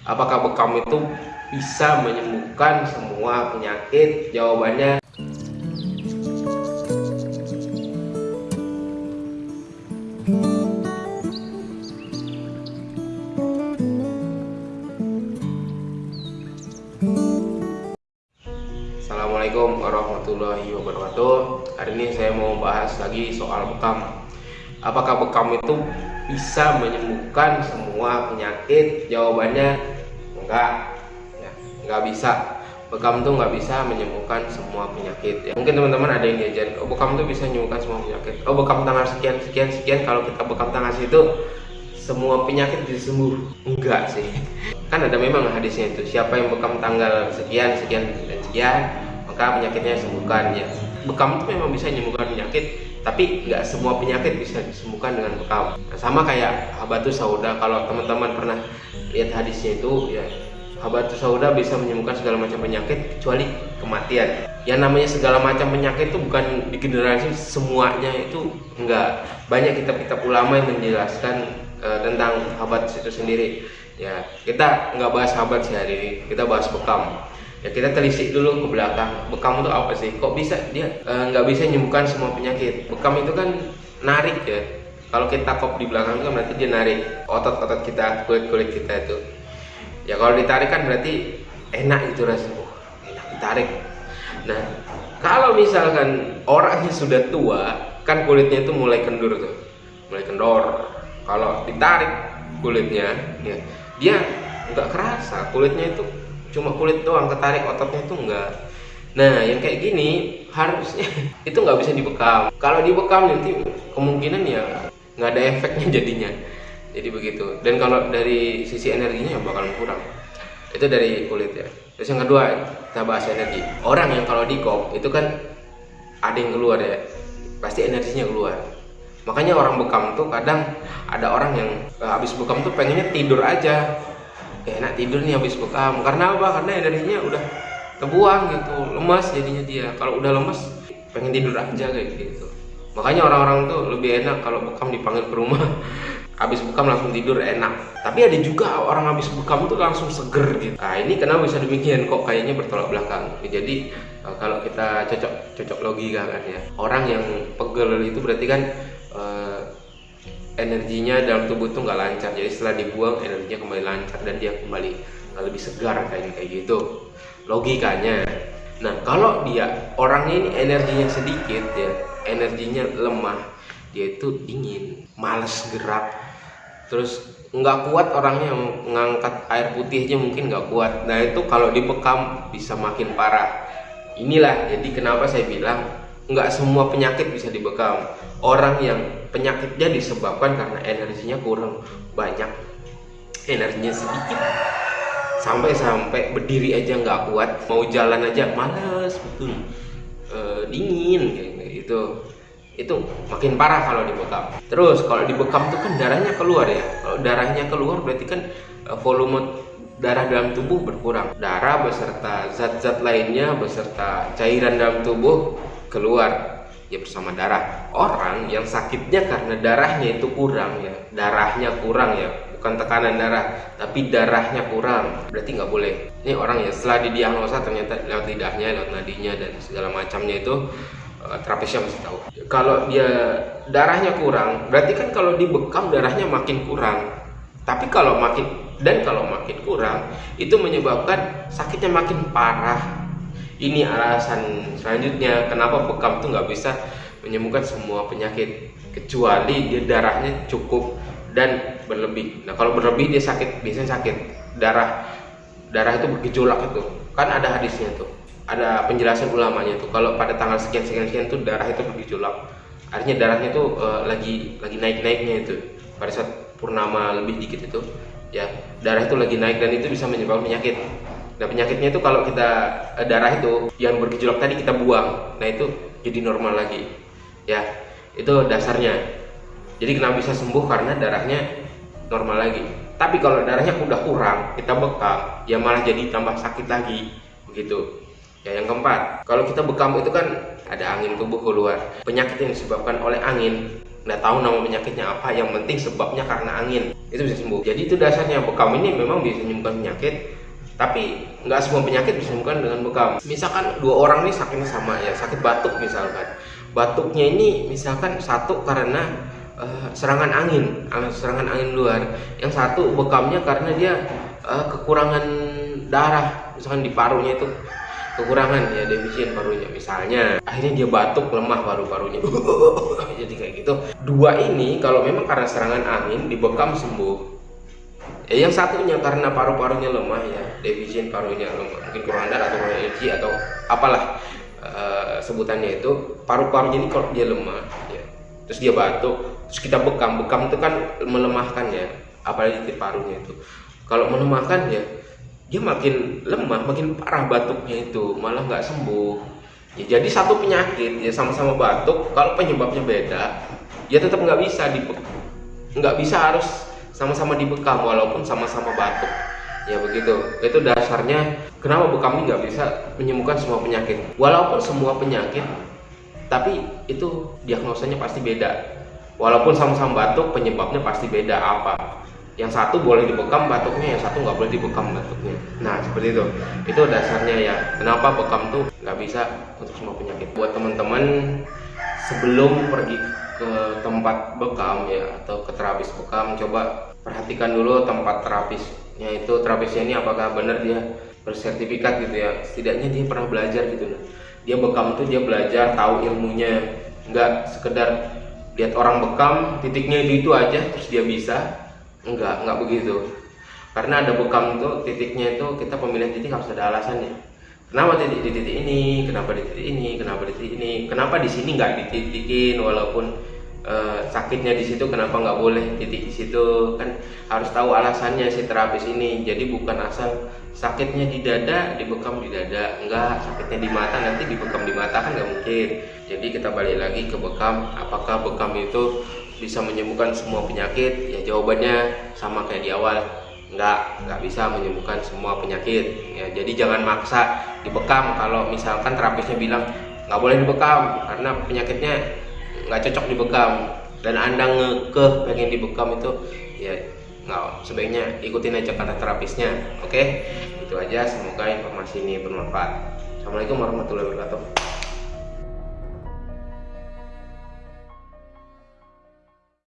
Apakah bekam itu bisa menyembuhkan semua penyakit? Jawabannya Assalamualaikum warahmatullahi wabarakatuh Hari ini saya mau bahas lagi soal bekam Apakah bekam itu bisa menyembuhkan semua penyakit? Jawabannya enggak. Ya, Enggak bisa. Bekam itu nggak bisa menyembuhkan semua penyakit ya. Mungkin teman-teman ada yang diajarin Oh bekam itu bisa menyembuhkan semua penyakit. Oh bekam tanggal sekian sekian sekian. Kalau kita bekam tanggal situ semua penyakit bisa sembuh. Enggak sih. Kan ada memang hadisnya itu siapa yang bekam tanggal sekian sekian dan sekian maka penyakitnya sembuhkan ya bekam itu memang bisa menyembuhkan penyakit tapi nggak semua penyakit bisa disembuhkan dengan bekam. Nah, sama kayak habatus sauda kalau teman-teman pernah lihat hadisnya itu ya habatus sauda bisa menyembuhkan segala macam penyakit kecuali kematian. Yang namanya segala macam penyakit itu bukan digeneralisir semuanya itu enggak. Banyak kitab-kitab ulama yang menjelaskan uh, tentang habat itu sendiri. Ya kita nggak bahas habat sih hari ini kita bahas bekam ya kita telisik dulu ke belakang. Bekam itu apa sih? Kok bisa? Dia nggak uh, bisa menyembuhkan semua penyakit. Bekam itu kan narik ya. Kalau kita kop di belakang itu kan berarti dia narik otot-otot kita kulit-kulit kita itu. Ya kalau ditarik kan berarti enak itu rasanya. Oh, enak ditarik. Nah kalau misalkan orangnya sudah tua kan kulitnya itu mulai kendur tuh. Mulai kendor. Kalau ditarik kulitnya ya dia nggak kerasa kulitnya itu cuma kulit doang ketarik ototnya itu enggak. Nah yang kayak gini harusnya itu nggak bisa dibekam. Kalau dibekam nanti kemungkinan ya nggak ada efeknya jadinya. Jadi begitu. Dan kalau dari sisi energinya ya bakalan kurang. Itu dari kulit ya. Terus yang kedua kita bahas energi. Orang yang kalau di kop itu kan ada yang keluar ya. Pasti energinya keluar. Makanya orang bekam tuh kadang ada orang yang uh, habis bekam tuh pengennya tidur aja kayak enak tidur nih habis bekam karena apa? Karena energinya udah terbuang gitu. Lemas jadinya dia. Kalau udah lemas pengen tidur aja kayak gitu. Makanya orang-orang tuh lebih enak kalau bekam dipanggil ke rumah. Habis bekam langsung tidur enak. Tapi ada juga orang habis bekam tuh langsung seger gitu. Nah ini kenapa bisa demikian? Kok kayaknya bertolak belakang? Jadi uh, kalau kita cocok cocok logika kan ya. Orang yang pegel itu berarti kan energinya dalam tubuh tuh nggak lancar. Jadi setelah dibuang energinya kembali lancar dan dia kembali lebih segar kayak kayak gitu. Logikanya. Nah kalau dia orangnya ini energinya sedikit ya energinya lemah dia itu dingin males gerak. Terus nggak kuat orangnya mengangkat air putihnya mungkin nggak kuat. Nah itu kalau dibekam bisa makin parah. Inilah jadi kenapa saya bilang nggak semua penyakit bisa dibekam. Orang yang penyakitnya disebabkan karena energinya kurang banyak. Energinya sedikit. Sampai-sampai berdiri aja nggak kuat. Mau jalan aja males betul. E, dingin kayak gitu. Itu makin parah kalau dibekam. Terus kalau dibekam tuh kan darahnya keluar ya. Kalau darahnya keluar berarti kan e, volume darah dalam tubuh berkurang. Darah beserta zat-zat lainnya beserta cairan dalam tubuh keluar ya bersama darah. Orang yang sakitnya karena darahnya itu kurang ya. Darahnya kurang ya. Bukan tekanan darah tapi darahnya kurang. Berarti nggak boleh. Ini orang ya setelah didiagnosa ternyata lewat lidahnya lewat nadinya dan segala macamnya itu uh, terapisnya masih tahu. Kalau dia darahnya kurang berarti kan kalau dibekam darahnya makin kurang. Tapi kalau makin dan kalau makin kurang itu menyebabkan sakitnya makin parah ini alasan selanjutnya kenapa bekam tuh nggak bisa menyembuhkan semua penyakit kecuali dia darahnya cukup dan berlebih. Nah kalau berlebih dia sakit biasanya sakit. Darah darah itu bergejolak itu. Kan ada hadisnya tuh ada penjelasan ulamanya tuh. Kalau pada tanggal sekian sekian sekian tuh darah itu bergejolak. Artinya darahnya tuh uh, lagi lagi naik naiknya itu. Pada saat purnama lebih dikit itu ya darah itu lagi naik dan itu bisa menyebabkan penyakit Nah penyakitnya itu kalau kita eh, darah itu yang bergejolak tadi kita buang, nah itu jadi normal lagi. Ya, itu dasarnya. Jadi kenapa bisa sembuh karena darahnya normal lagi. Tapi kalau darahnya udah kurang, kita bekam, ya malah jadi tambah sakit lagi, begitu. Ya yang keempat, kalau kita bekam itu kan ada angin tubuh keluar. Penyakit yang disebabkan oleh angin nggak tahu nama penyakitnya apa yang penting sebabnya karena angin itu bisa sembuh jadi itu dasarnya bekam ini memang bisa menyembuhkan penyakit tapi nggak semua penyakit disembuhkan dengan bekam. Misalkan dua orang nih sakitnya sama ya sakit batuk misalkan. Batuknya ini misalkan satu karena uh, serangan angin serangan angin luar. Yang satu bekamnya karena dia uh, kekurangan darah misalkan di parunya itu. Kekurangan ya defisien parunya misalnya. Akhirnya dia batuk lemah paru-parunya. Jadi kayak gitu. Dua ini kalau memang karena serangan angin dibekam sembuh ya yang satunya karena paru-parunya lemah ya defisien parunya lemah. Mungkin kurang darah atau energi atau apalah uh, sebutannya itu. Paru-parunya ini kalau dia lemah ya. Terus dia batuk terus kita bekam. Bekam itu kan melemahkan ya apalagi di parunya itu. Kalau melemahkan ya dia makin lemah makin parah batuknya itu malah nggak sembuh. Ya, jadi satu penyakit ya sama-sama batuk kalau penyebabnya beda ya tetap nggak bisa di nggak bisa harus sama-sama dibekam walaupun sama-sama batuk. Ya begitu. Itu dasarnya kenapa bekam nggak bisa menyembuhkan semua penyakit? Walaupun semua penyakit tapi itu diagnosanya pasti beda. Walaupun sama-sama batuk penyebabnya pasti beda. Apa? Yang satu boleh dibekam batuknya yang satu nggak boleh dibekam batuknya. Nah seperti itu. Itu dasarnya ya. Kenapa bekam tuh nggak bisa untuk semua penyakit? Buat teman-teman sebelum pergi ke tempat bekam ya atau ke terapis bekam coba perhatikan dulu tempat terapisnya itu terapisnya ini apakah benar dia bersertifikat gitu ya? Setidaknya dia pernah belajar gitu dia bekam tuh dia belajar tahu ilmunya. Nggak sekedar lihat orang bekam titiknya itu itu aja terus dia bisa. Enggak enggak begitu. Karena ada bekam itu titiknya itu kita pemilihan titik harus ada alasannya kenapa titik di titik ini? Kenapa di titik ini? Kenapa di titik ini? Kenapa di sini nggak dititikin? Walaupun uh, sakitnya di situ kenapa nggak boleh titik di situ? Kan harus tahu alasannya si terapis ini. Jadi bukan asal sakitnya di dada dibekam di dada. Enggak sakitnya di mata nanti dibekam di mata kan nggak mungkin. Jadi kita balik lagi ke bekam. Apakah bekam itu bisa menyembuhkan semua penyakit? Ya jawabannya sama kayak di awal. Nggak nggak bisa menyembuhkan semua penyakit. Ya jadi jangan maksa dibekam. Kalau misalkan terapisnya bilang nggak boleh dibekam karena penyakitnya nggak cocok dibekam. Dan anda ngekeh pengen dibekam itu ya nggak sebaiknya ikutin aja kata terapisnya oke? Itu aja semoga informasi ini bermanfaat. Assalamualaikum warahmatullahi wabarakatuh